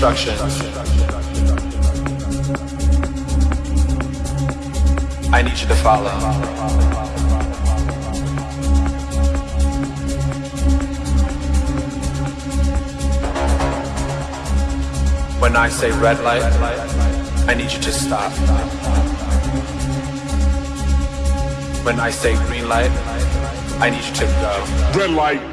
Instructions. I need you to follow. When I say red light, I need you to stop. When I say green light, I need you to go. Red light.